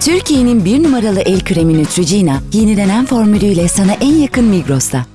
Türkiye'nin bir numaralı el kremi Neutrogena, yenilenen formülüyle sana en yakın Migros'ta.